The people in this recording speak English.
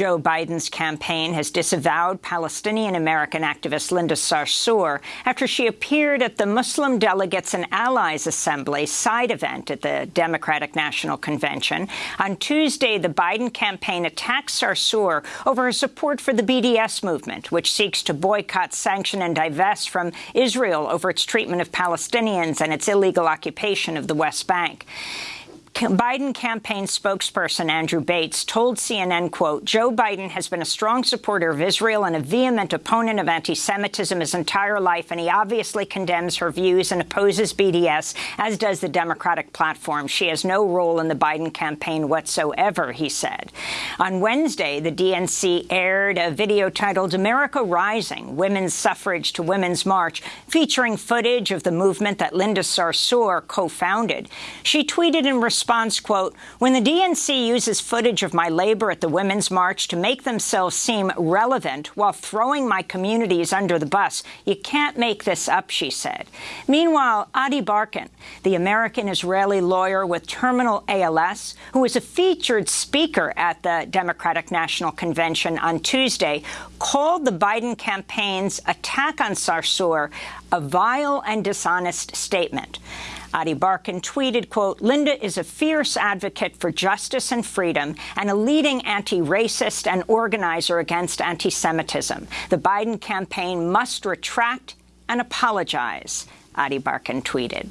Joe Biden's campaign has disavowed Palestinian-American activist Linda Sarsour after she appeared at the Muslim Delegates and Allies Assembly side event at the Democratic National Convention. On Tuesday, the Biden campaign attacked Sarsour over her support for the BDS movement, which seeks to boycott, sanction and divest from Israel over its treatment of Palestinians and its illegal occupation of the West Bank. Biden campaign spokesperson Andrew Bates told CNN, quote, Joe Biden has been a strong supporter of Israel and a vehement opponent of anti-Semitism his entire life, and he obviously condemns her views and opposes BDS, as does the Democratic platform. She has no role in the Biden campaign whatsoever, he said. On Wednesday, the DNC aired a video titled America Rising, Women's Suffrage to Women's March, featuring footage of the movement that Linda Sarsour co-founded. She tweeted in response response, quote, when the DNC uses footage of my labor at the Women's March to make themselves seem relevant while throwing my communities under the bus, you can't make this up, she said. Meanwhile, Ady Barkan, the American-Israeli lawyer with terminal ALS, who was a featured speaker at the Democratic National Convention on Tuesday, called the Biden campaign's attack on Sarsour a vile and dishonest statement. Ady Barkan tweeted, quote, Linda is a fierce advocate for justice and freedom and a leading anti-racist and organizer against anti-Semitism. The Biden campaign must retract and apologize, Ady Barkan tweeted.